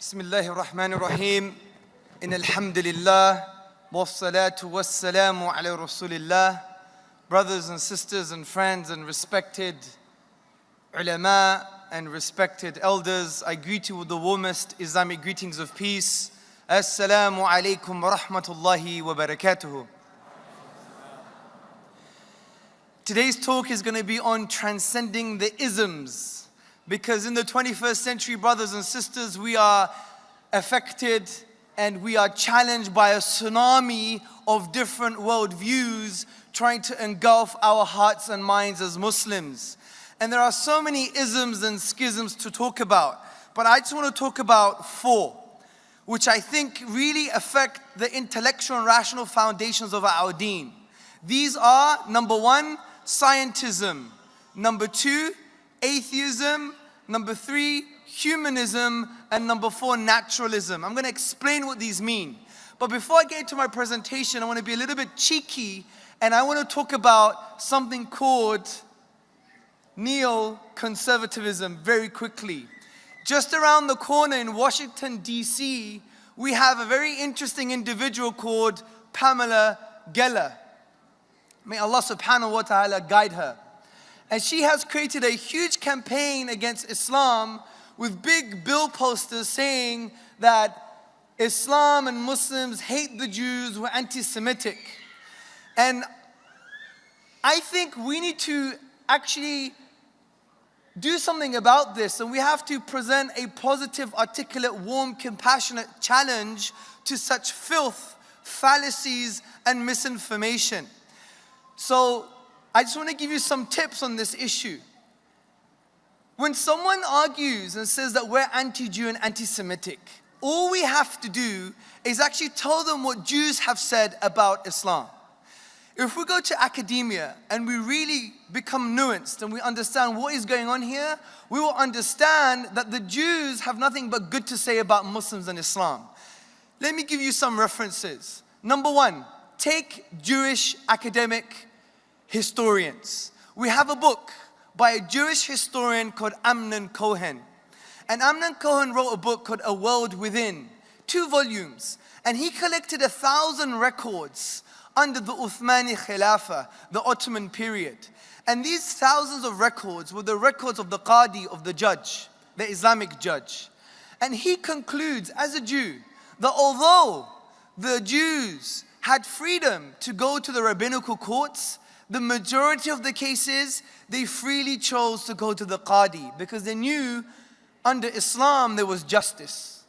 بسم الله الرحمن الرحيم إن الحمد لله والصلاة والسلام على رسول الله Brothers and sisters and friends and respected ulama and respected elders, I greet you with the warmest Islamic greetings of peace. Assalamu alaikum wa rahmatullahi wa barakatuhu. Today's talk is going to be on transcending the isms because in the 21st century, brothers and sisters, we are affected and we are challenged by a tsunami of different worldviews trying to engulf our hearts and minds as Muslims. And there are so many isms and schisms to talk about, but I just want to talk about four, which I think really affect the intellectual and rational foundations of our deen. These are number one, scientism, number two, atheism, number three, humanism, and number four, naturalism. I'm going to explain what these mean. But before I get into my presentation, I want to be a little bit cheeky and I want to talk about something called neoconservatism very quickly. Just around the corner in Washington, D.C., we have a very interesting individual called Pamela Geller. May Allah subhanahu wa ta'ala guide her. And she has created a huge campaign against Islam with big bill posters saying that Islam and Muslims hate the Jews, we're anti Semitic. And I think we need to actually do something about this, and we have to present a positive, articulate, warm, compassionate challenge to such filth, fallacies, and misinformation. So, I just want to give you some tips on this issue. When someone argues and says that we're anti Jew and anti Semitic, all we have to do is actually tell them what Jews have said about Islam. If we go to academia and we really become nuanced and we understand what is going on here, we will understand that the Jews have nothing but good to say about Muslims and Islam. Let me give you some references. Number one, take Jewish academic historians. We have a book by a Jewish historian called Amnon Cohen. And Amnon Cohen wrote a book called A World Within, two volumes. And he collected a thousand records under the Uthmani Khilafah, the Ottoman period. And these thousands of records were the records of the Qadi, of the judge, the Islamic judge. And he concludes, as a Jew, that although the Jews had freedom to go to the rabbinical courts, the majority of the cases, they freely chose to go to the Qadi because they knew under Islam there was justice.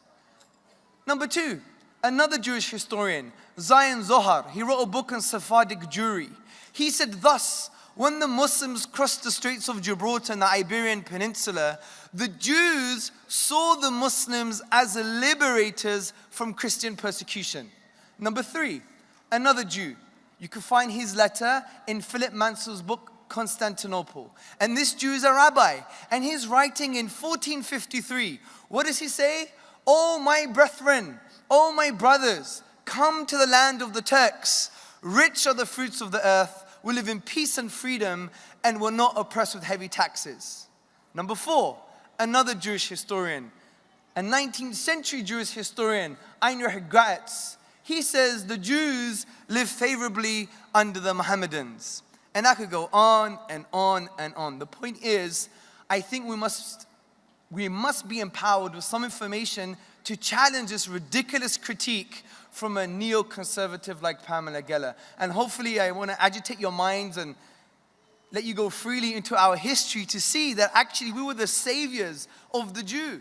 Number two, another Jewish historian, Zion Zohar, he wrote a book on Sephardic Jewry. He said thus, when the Muslims crossed the Straits of Gibraltar and the Iberian Peninsula, the Jews saw the Muslims as liberators from Christian persecution. Number three, another Jew. You can find his letter in Philip Mansel's book, Constantinople. And this Jew is a rabbi, and he's writing in 1453. What does he say? Oh, my brethren, oh, my brothers, come to the land of the Turks. Rich are the fruits of the earth. We live in peace and freedom, and we're not oppressed with heavy taxes. Number four, another Jewish historian, a 19th century Jewish historian, Heinrich Graetz. He says the Jews live favorably under the Mohammedans. And I could go on and on and on. The point is, I think we must, we must be empowered with some information to challenge this ridiculous critique from a neoconservative like Pamela Geller. And hopefully I want to agitate your minds and let you go freely into our history to see that actually we were the saviors of the Jew.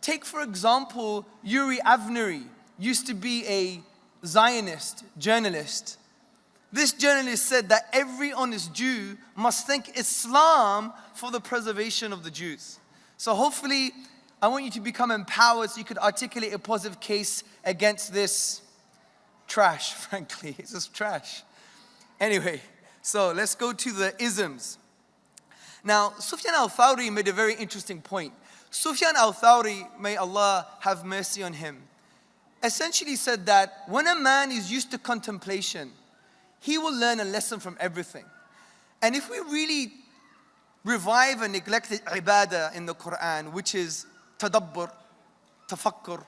Take for example, Uri Avnery used to be a Zionist journalist. This journalist said that every honest Jew must thank Islam for the preservation of the Jews. So hopefully, I want you to become empowered so you could articulate a positive case against this trash, frankly. It's just trash. Anyway, so let's go to the isms. Now, Sufyan al-Thawri made a very interesting point. Sufyan al-Thawri, may Allah have mercy on him, essentially said that when a man is used to contemplation, he will learn a lesson from everything. And if we really revive a neglected ibadah in the Quran, which is tadabbur, tafakkur,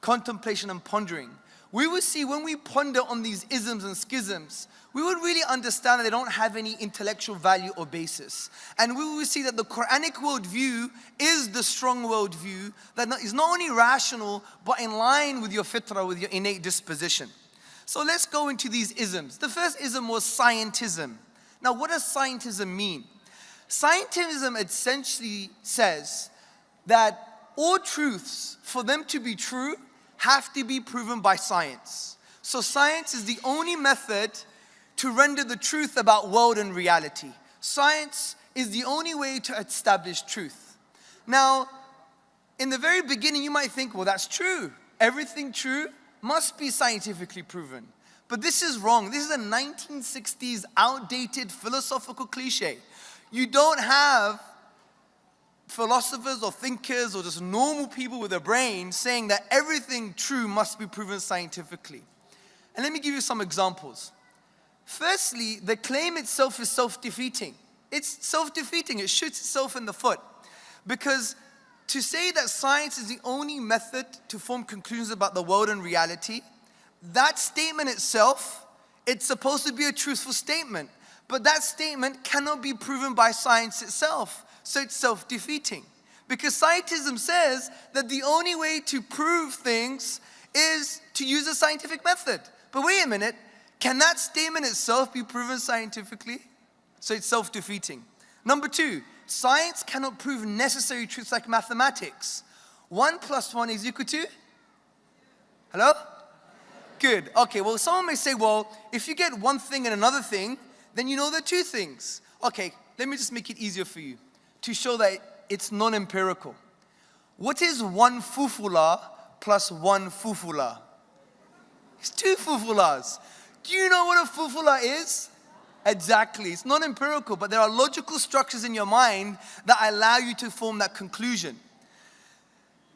contemplation and pondering, we would see when we ponder on these isms and schisms, we would really understand that they don't have any intellectual value or basis. And we will see that the Quranic worldview is the strong worldview that is not only rational, but in line with your fitrah, with your innate disposition. So let's go into these isms. The first ism was scientism. Now, what does scientism mean? Scientism essentially says that all truths, for them to be true, have to be proven by science. So science is the only method to render the truth about world and reality. Science is the only way to establish truth. Now, in the very beginning, you might think, well, that's true. Everything true must be scientifically proven. But this is wrong. This is a 1960s outdated philosophical cliche. You don't have philosophers or thinkers or just normal people with a brain saying that everything true must be proven scientifically. And let me give you some examples. Firstly, the claim itself is self-defeating. It's self-defeating, it shoots itself in the foot. Because to say that science is the only method to form conclusions about the world and reality, that statement itself, it's supposed to be a truthful statement. But that statement cannot be proven by science itself. So it's self-defeating. Because scientism says that the only way to prove things is to use a scientific method. But wait a minute, can that statement itself be proven scientifically? So it's self-defeating. Number two, science cannot prove necessary truths like mathematics. One plus one is equal to? Hello? Good. Okay, well, someone may say, well, if you get one thing and another thing, then you know are two things. Okay, let me just make it easier for you to show that it's non-empirical. What is one fufula plus one fufula? It's two fufulas. Do you know what a fufula is? Exactly. It's not empirical, but there are logical structures in your mind that allow you to form that conclusion.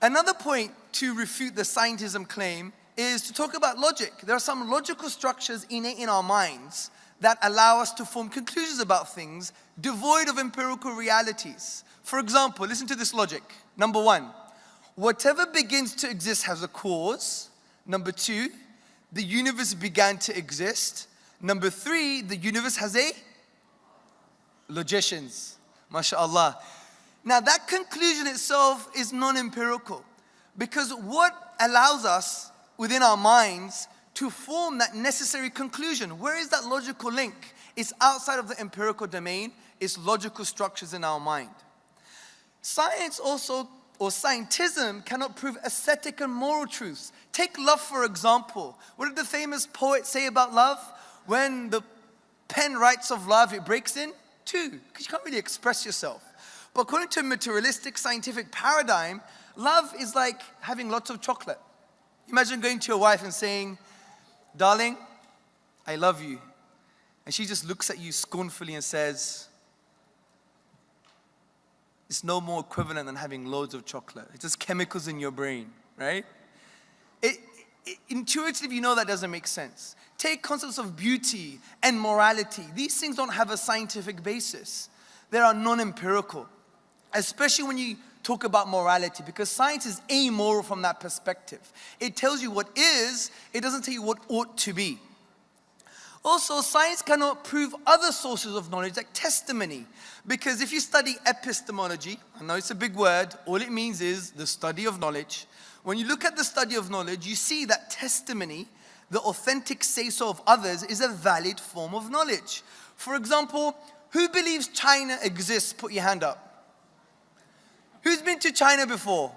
Another point to refute the scientism claim is to talk about logic. There are some logical structures innate in our minds that allow us to form conclusions about things devoid of empirical realities. For example, listen to this logic. Number one, whatever begins to exist has a cause. Number two, the universe began to exist. Number three, the universe has a logicians. MashaAllah. Now that conclusion itself is non-empirical because what allows us within our minds to form that necessary conclusion. Where is that logical link? It's outside of the empirical domain, it's logical structures in our mind. Science also, or scientism, cannot prove aesthetic and moral truths. Take love, for example. What did the famous poet say about love? When the pen writes of love, it breaks in two, because you can't really express yourself. But according to a materialistic scientific paradigm, love is like having lots of chocolate. Imagine going to your wife and saying, darling, I love you. And she just looks at you scornfully and says, it's no more equivalent than having loads of chocolate. It's just chemicals in your brain, right? It, it, intuitively, you know that doesn't make sense. Take concepts of beauty and morality. These things don't have a scientific basis. They are non-empirical, especially when you talk about morality because science is amoral from that perspective. It tells you what is, it doesn't tell you what ought to be. Also, science cannot prove other sources of knowledge like testimony. Because if you study epistemology, I know it's a big word, all it means is the study of knowledge. When you look at the study of knowledge, you see that testimony, the authentic say-so of others, is a valid form of knowledge. For example, who believes China exists? Put your hand up. Who's been to China before?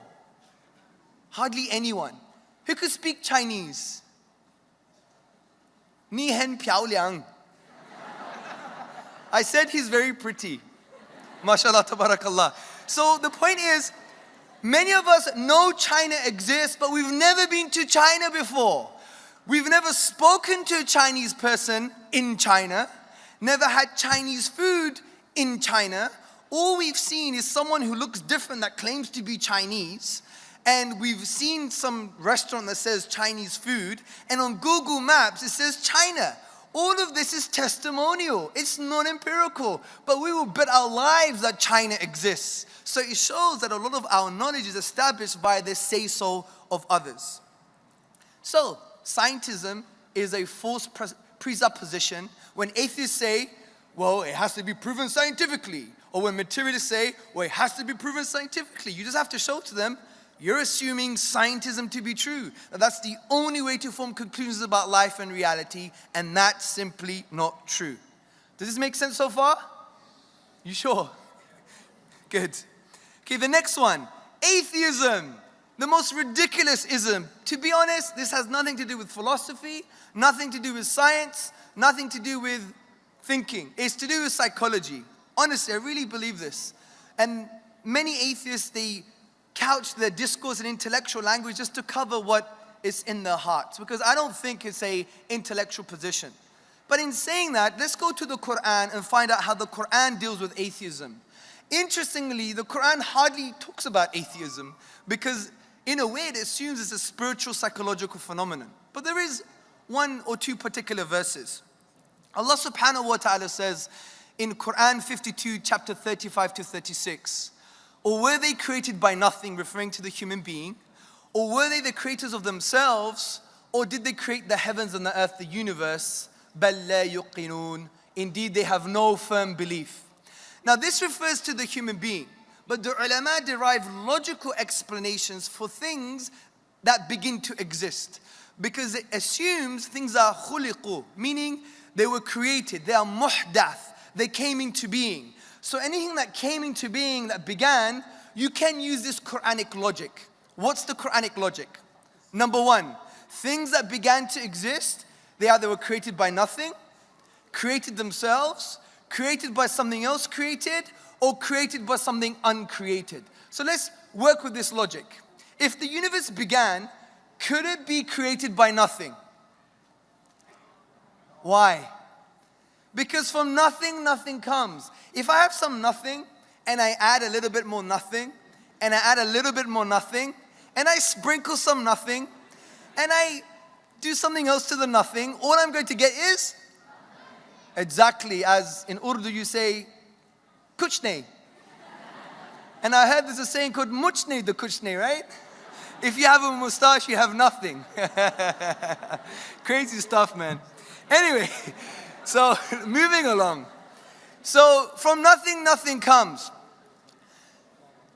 Hardly anyone. Who could speak Chinese? Ni Hen Piao Liang. I said he's very pretty. MashaAllah, tabarakallah. So the point is, many of us know China exists, but we've never been to China before. We've never spoken to a Chinese person in China, never had Chinese food in China, all we've seen is someone who looks different that claims to be Chinese, and we've seen some restaurant that says Chinese food, and on Google Maps it says China. All of this is testimonial. It's non empirical. But we will bet our lives that China exists. So it shows that a lot of our knowledge is established by the say so of others. So, scientism is a false presupposition when atheists say, well, it has to be proven scientifically. Or when materialists say, well, it has to be proven scientifically. You just have to show to them you're assuming scientism to be true. That that's the only way to form conclusions about life and reality, and that's simply not true. Does this make sense so far? You sure? Good. Okay, the next one atheism. The most ridiculous ism. To be honest, this has nothing to do with philosophy, nothing to do with science, nothing to do with thinking. It's to do with psychology. Honestly, I really believe this. And many atheists, they couch their discourse in intellectual language just to cover what is in their hearts because I don't think it's a intellectual position. But in saying that, let's go to the Quran and find out how the Quran deals with atheism. Interestingly, the Quran hardly talks about atheism because in a way it assumes it's a spiritual psychological phenomenon. But there is one or two particular verses. Allah subhanahu wa ta'ala says in Quran 52 chapter 35 to 36, or were they created by nothing, referring to the human being? Or were they the creators of themselves? Or did they create the heavens and the earth, the universe? Indeed, they have no firm belief. Now, this refers to the human being, but the ulama derive logical explanations for things that begin to exist because it assumes things are khuliqu, meaning they were created, they are muhdath, they came into being. So anything that came into being that began, you can use this Quranic logic. What's the Quranic logic? Number one, things that began to exist, they either were created by nothing, created themselves, created by something else created, or created by something uncreated. So let's work with this logic. If the universe began, could it be created by nothing? Why? Because from nothing, nothing comes. If I have some nothing and I add a little bit more nothing and I add a little bit more nothing and I sprinkle some nothing and I do something else to the nothing, all I'm going to get is exactly as in Urdu you say, kuchne. And I heard there's a saying called muchne the kuchne, right? If you have a mustache, you have nothing. Crazy stuff, man. Anyway, so, moving along. So, from nothing, nothing comes.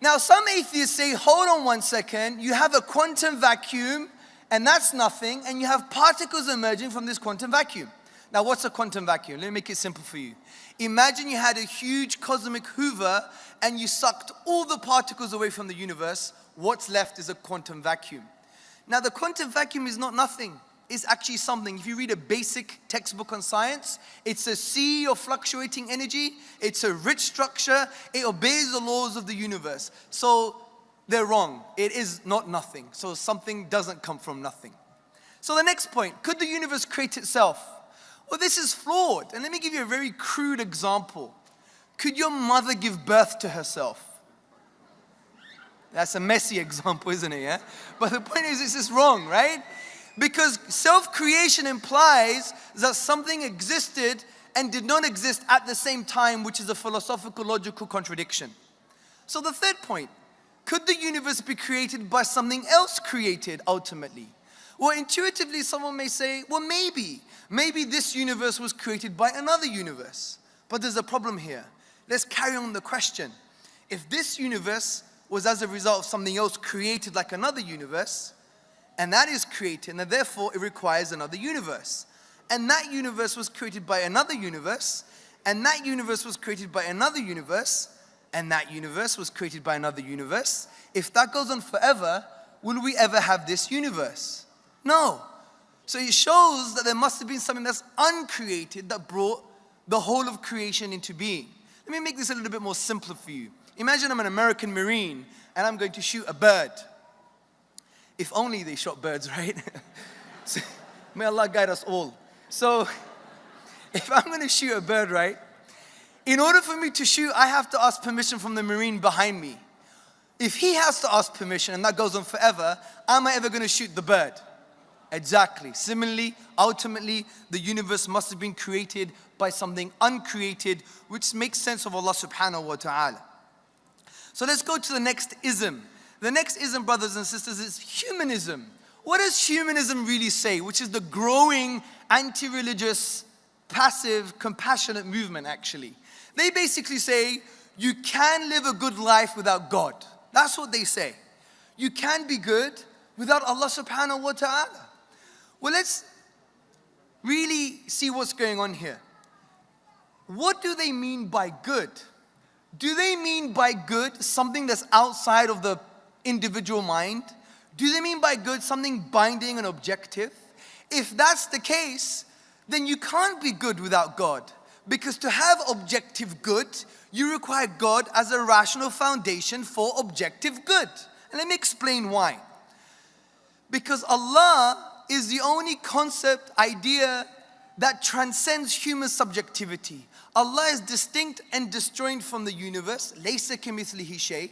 Now, some atheists say, hold on one second, you have a quantum vacuum, and that's nothing, and you have particles emerging from this quantum vacuum. Now, what's a quantum vacuum? Let me make it simple for you. Imagine you had a huge cosmic hoover and you sucked all the particles away from the universe. What's left is a quantum vacuum. Now, the quantum vacuum is not nothing is actually something, if you read a basic textbook on science, it's a sea of fluctuating energy, it's a rich structure, it obeys the laws of the universe. So they're wrong. It is not nothing. So something doesn't come from nothing. So the next point, could the universe create itself? Well, this is flawed. And let me give you a very crude example. Could your mother give birth to herself? That's a messy example, isn't it? Yeah? But the point is, this is wrong, right? Because self creation implies that something existed and did not exist at the same time, which is a philosophical logical contradiction. So, the third point could the universe be created by something else created ultimately? Well, intuitively, someone may say, well, maybe. Maybe this universe was created by another universe. But there's a problem here. Let's carry on the question. If this universe was as a result of something else created like another universe, and that is created, and therefore it requires another universe. And that universe was created by another universe, and that universe was created by another universe, and that universe was created by another universe. If that goes on forever, will we ever have this universe? No. So it shows that there must have been something that's uncreated that brought the whole of creation into being. Let me make this a little bit more simpler for you. Imagine I'm an American Marine and I'm going to shoot a bird. If only they shot birds, right? so, may Allah guide us all. So, if I'm going to shoot a bird, right? In order for me to shoot, I have to ask permission from the Marine behind me. If he has to ask permission and that goes on forever, am I ever going to shoot the bird? Exactly. Similarly, ultimately, the universe must have been created by something uncreated, which makes sense of Allah subhanahu wa ta'ala. So let's go to the next ism. The next ism, brothers and sisters, is humanism. What does humanism really say? Which is the growing anti-religious, passive, compassionate movement, actually. They basically say, you can live a good life without God. That's what they say. You can be good without Allah subhanahu wa ta'ala. Well, let's really see what's going on here. What do they mean by good? Do they mean by good something that's outside of the individual mind? Do they mean by good something binding and objective? If that's the case, then you can't be good without God. Because to have objective good, you require God as a rational foundation for objective good. And let me explain why. Because Allah is the only concept, idea that transcends human subjectivity. Allah is distinct and disjoint from the universe. Laysa kamithlihi shay.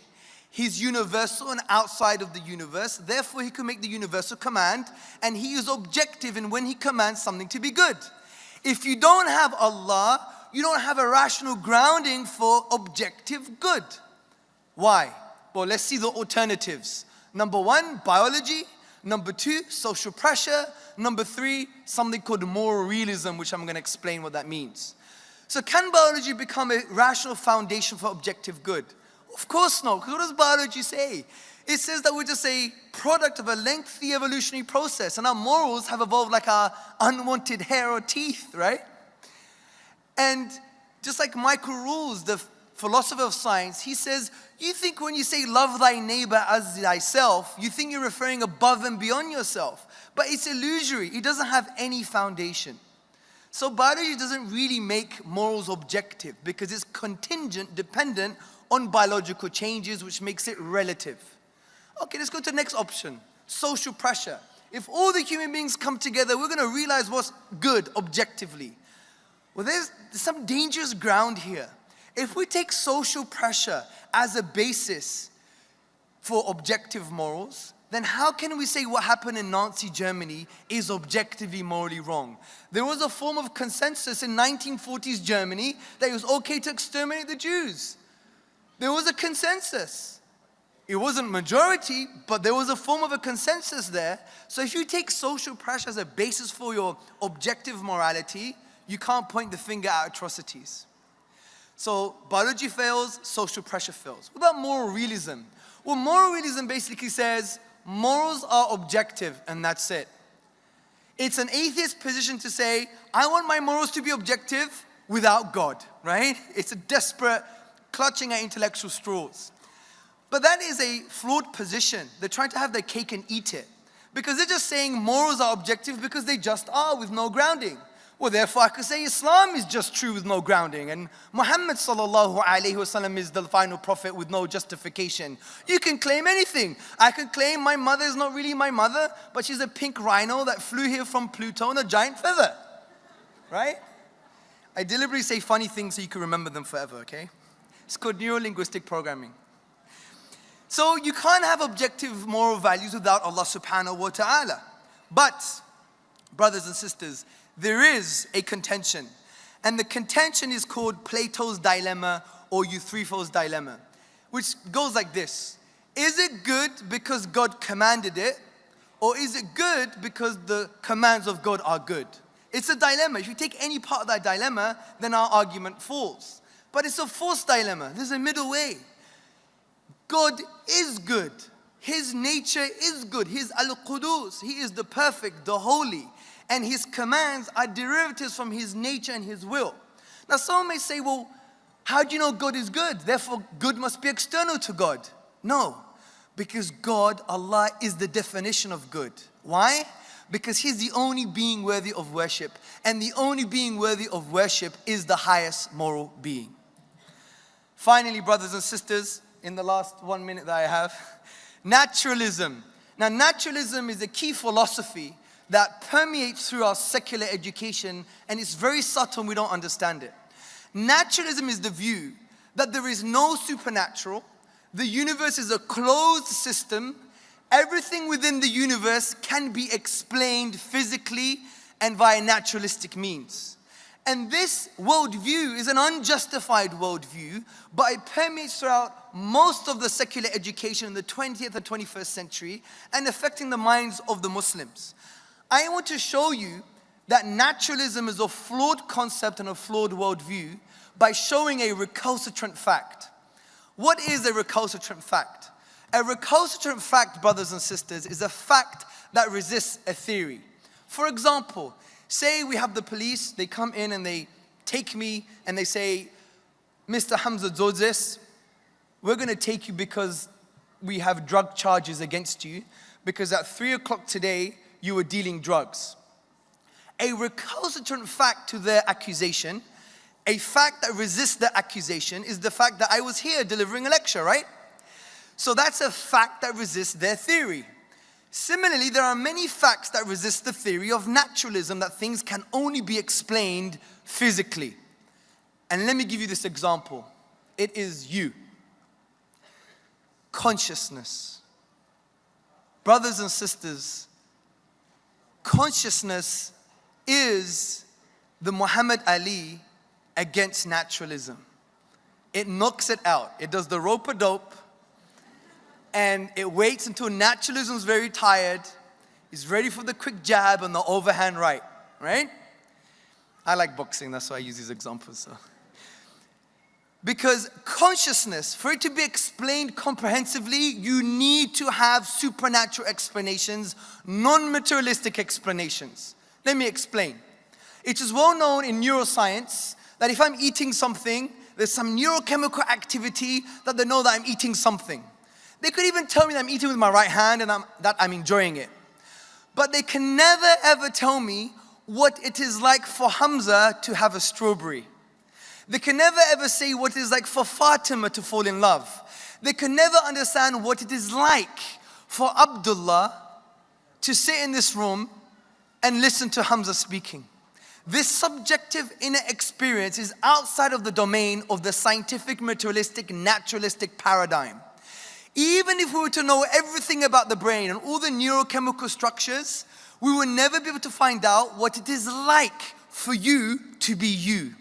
He's universal and outside of the universe. Therefore, he can make the universal command and he is objective in when he commands something to be good. If you don't have Allah, you don't have a rational grounding for objective good. Why? Well, let's see the alternatives. Number one, biology. Number two, social pressure. Number three, something called moral realism, which I'm going to explain what that means. So can biology become a rational foundation for objective good? Of course not. because What does biology say? It says that we're just a product of a lengthy evolutionary process and our morals have evolved like our unwanted hair or teeth, right? And just like Michael Ruse, the philosopher of science, he says, you think when you say love thy neighbor as thyself, you think you're referring above and beyond yourself. But it's illusory. It doesn't have any foundation. So biology doesn't really make morals objective because it's contingent, dependent on biological changes, which makes it relative. Okay, let's go to the next option, social pressure. If all the human beings come together, we're gonna realize what's good objectively. Well, there's, there's some dangerous ground here. If we take social pressure as a basis for objective morals, then how can we say what happened in Nazi Germany is objectively morally wrong? There was a form of consensus in 1940s Germany that it was okay to exterminate the Jews. There was a consensus. It wasn't majority, but there was a form of a consensus there. So if you take social pressure as a basis for your objective morality, you can't point the finger at atrocities. So biology fails, social pressure fails. What about moral realism? Well, moral realism basically says morals are objective and that's it. It's an atheist position to say, I want my morals to be objective without God, right? It's a desperate clutching at intellectual straws. But that is a flawed position. They're trying to have their cake and eat it. Because they're just saying morals are objective because they just are with no grounding. Well, therefore I could say Islam is just true with no grounding and Muhammad sallallahu alayhi wasallam is the final prophet with no justification. You can claim anything. I can claim my mother is not really my mother, but she's a pink rhino that flew here from Pluto on a giant feather. Right? I deliberately say funny things so you can remember them forever, okay? It's called neuro-linguistic programming. So you can't have objective moral values without Allah subhanahu wa ta'ala. But, brothers and sisters, there is a contention. And the contention is called Plato's dilemma or Euthyphro's dilemma, which goes like this. Is it good because God commanded it? Or is it good because the commands of God are good? It's a dilemma. If you take any part of that dilemma, then our argument falls. But it's a false dilemma. There's a middle way. God is good. His nature is good. He's Al-Qudus. He is the perfect, the holy. And His commands are derivatives from His nature and His will. Now someone may say, well, how do you know God is good? Therefore, good must be external to God. No, because God, Allah, is the definition of good. Why? Because He's the only being worthy of worship. And the only being worthy of worship is the highest moral being. Finally, brothers and sisters, in the last one minute that I have, naturalism. Now, naturalism is a key philosophy that permeates through our secular education and it's very subtle and we don't understand it. Naturalism is the view that there is no supernatural, the universe is a closed system, everything within the universe can be explained physically and via naturalistic means. And this worldview is an unjustified worldview, but it permeates throughout most of the secular education in the 20th and 21st century and affecting the minds of the Muslims. I want to show you that naturalism is a flawed concept and a flawed worldview by showing a recalcitrant fact. What is a recalcitrant fact? A recalcitrant fact, brothers and sisters, is a fact that resists a theory. For example, say we have the police, they come in and they take me and they say, Mr. Hamza Tzortzis, we're going to take you because we have drug charges against you because at 3 o'clock today you were dealing drugs. A recalcitrant fact to their accusation, a fact that resists the accusation is the fact that I was here delivering a lecture, right? So that's a fact that resists their theory. Similarly, there are many facts that resist the theory of naturalism that things can only be explained physically. And let me give you this example. It is you. Consciousness. Brothers and sisters, consciousness is the Muhammad Ali against naturalism. It knocks it out. It does the rope a dope and it waits until naturalism is very tired, is ready for the quick jab and the overhand right, right? I like boxing, that's why I use these examples. So. Because consciousness, for it to be explained comprehensively, you need to have supernatural explanations, non materialistic explanations. Let me explain. It is well known in neuroscience that if I'm eating something, there's some neurochemical activity that they know that I'm eating something. They could even tell me that I'm eating with my right hand and I'm, that I'm enjoying it. But they can never ever tell me what it is like for Hamza to have a strawberry. They can never ever say what it is like for Fatima to fall in love. They can never understand what it is like for Abdullah to sit in this room and listen to Hamza speaking. This subjective inner experience is outside of the domain of the scientific, materialistic, naturalistic paradigm. Even if we were to know everything about the brain and all the neurochemical structures, we will never be able to find out what it is like for you to be you.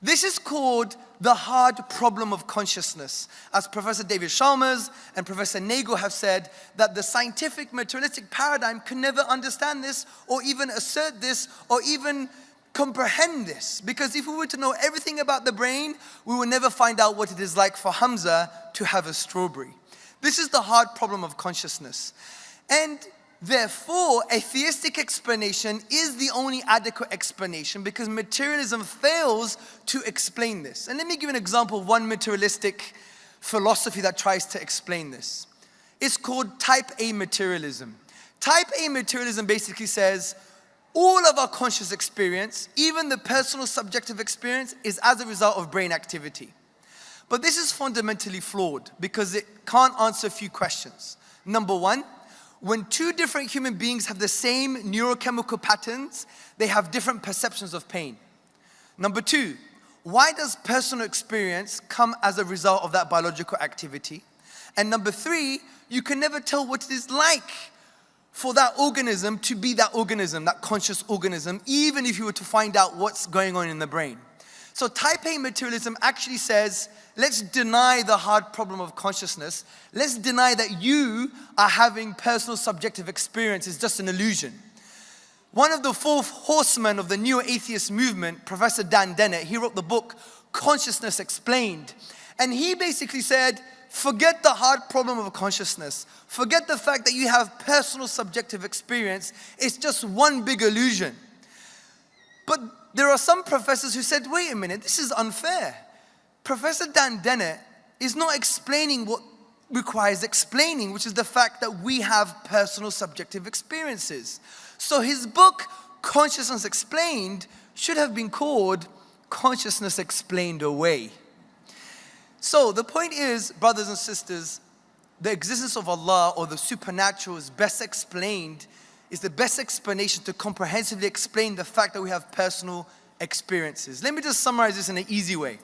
This is called the hard problem of consciousness. As Professor David Chalmers and Professor Nagel have said, that the scientific materialistic paradigm can never understand this or even assert this or even comprehend this. Because if we were to know everything about the brain, we would never find out what it is like for Hamza to have a strawberry. This is the hard problem of consciousness. And therefore, a theistic explanation is the only adequate explanation because materialism fails to explain this. And let me give an example of one materialistic philosophy that tries to explain this. It's called type A materialism. Type A materialism basically says all of our conscious experience, even the personal subjective experience, is as a result of brain activity. But this is fundamentally flawed because it can't answer a few questions. Number one, when two different human beings have the same neurochemical patterns, they have different perceptions of pain. Number two, why does personal experience come as a result of that biological activity? And number three, you can never tell what it is like for that organism to be that organism, that conscious organism, even if you were to find out what's going on in the brain. So Type A materialism actually says, let's deny the hard problem of consciousness. Let's deny that you are having personal subjective experience is just an illusion. One of the fourth horsemen of the neo atheist movement, Professor Dan Dennett, he wrote the book Consciousness Explained. And he basically said, forget the hard problem of consciousness. Forget the fact that you have personal subjective experience. It's just one big illusion. But there are some professors who said, wait a minute, this is unfair. Professor Dan Dennett is not explaining what requires explaining, which is the fact that we have personal subjective experiences. So his book, Consciousness Explained, should have been called Consciousness Explained Away. So the point is, brothers and sisters, the existence of Allah or the supernatural is best explained is the best explanation to comprehensively explain the fact that we have personal experiences. Let me just summarize this in an easy way.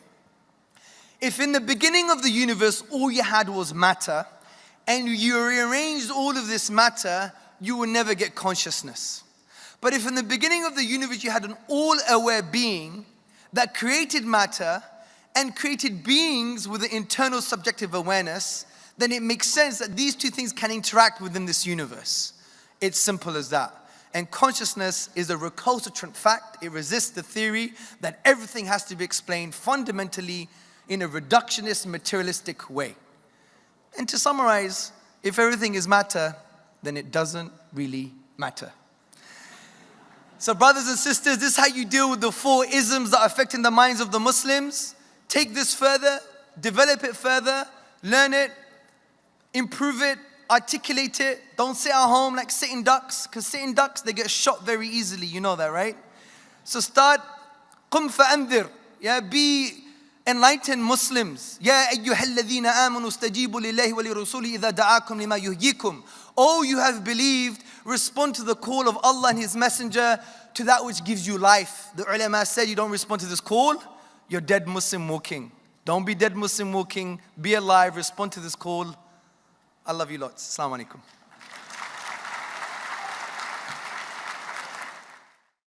If in the beginning of the universe all you had was matter, and you rearranged all of this matter, you will never get consciousness. But if in the beginning of the universe you had an all aware being that created matter and created beings with an internal subjective awareness, then it makes sense that these two things can interact within this universe. It's simple as that. And consciousness is a recalcitrant fact. It resists the theory that everything has to be explained fundamentally in a reductionist, materialistic way. And to summarize, if everything is matter, then it doesn't really matter. So, brothers and sisters, this is how you deal with the four isms that are affecting the minds of the Muslims. Take this further, develop it further, learn it, improve it, articulate it. Don't sit at home like sitting ducks, because sitting ducks, they get shot very easily. You know that, right? So, start, قم فأنذر. Yeah, be enlightened Muslims. يا أيها الذين آمنوا استجيبوا لله ولرسوله إذا دعاكم لما يهيكم. Oh, you have believed, respond to the call of Allah and His Messenger to that which gives you life. The ulama said you don't respond to this call, you're dead Muslim walking. Don't be dead Muslim walking, be alive, respond to this call. I love you lots. Assalamu alaikum.